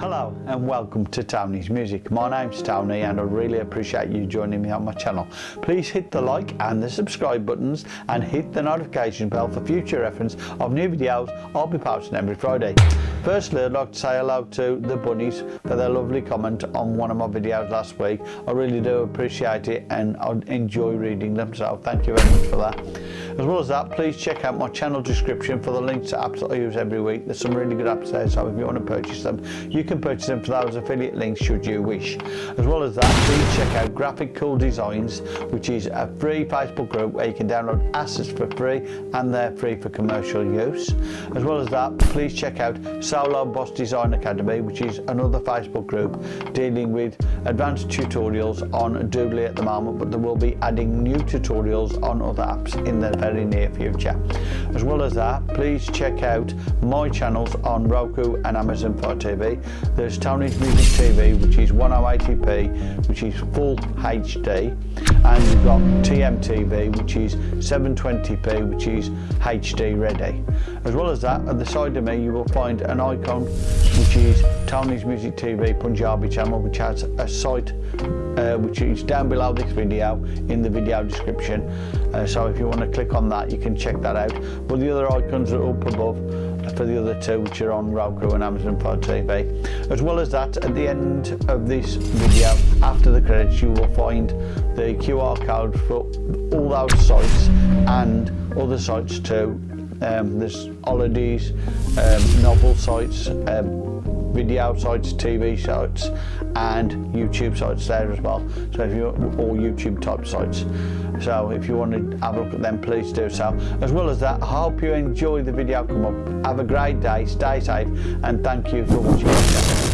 Hello and welcome to Tony's Music. My name's Tony and I really appreciate you joining me on my channel. Please hit the like and the subscribe buttons and hit the notification bell for future reference of new videos I'll be posting every Friday. Firstly, I'd like to say hello to the bunnies for their lovely comment on one of my videos last week. I really do appreciate it and I enjoy reading them, so thank you very much for that. As well as that, please check out my channel description for the links to apps that I use every week. There's some really good apps there, so if you want to purchase them, you can purchase them for those affiliate links should you wish. As well as that, please check out Graphic Cool Designs, which is a free Facebook group where you can download assets for free and they're free for commercial use. As well as that, please check out Solo Boss Design Academy, which is another Facebook group dealing with advanced tutorials on Doodly at the moment, but there will be adding new tutorials on other apps in the very near future. As well as that, please check out my channels on Roku and Amazon Fire TV. There's Tony's Music TV, which is 1080p, which is full HD, and you've got TMTV, which is 720p, which is HD ready. As well as that, at the side of me, you will find an icon, which is Tony's Music TV Punjabi channel, which has a site uh, which is down below this video in the video description. Uh, so if you want to click on that, you can check that out. But the other icons are up above for the other two which are on Roku and Amazon Fire TV. As well as that, at the end of this video, after the credits, you will find the QR code for all those sites and other sites too. Um, there's holidays, um, novel sites, um, video sites, TV sites and YouTube sites there as well. So if you all YouTube type sites. So if you want to have a look at them, please do so. As well as that, I hope you enjoy the video come up. Have a great day, stay safe and thank you for watching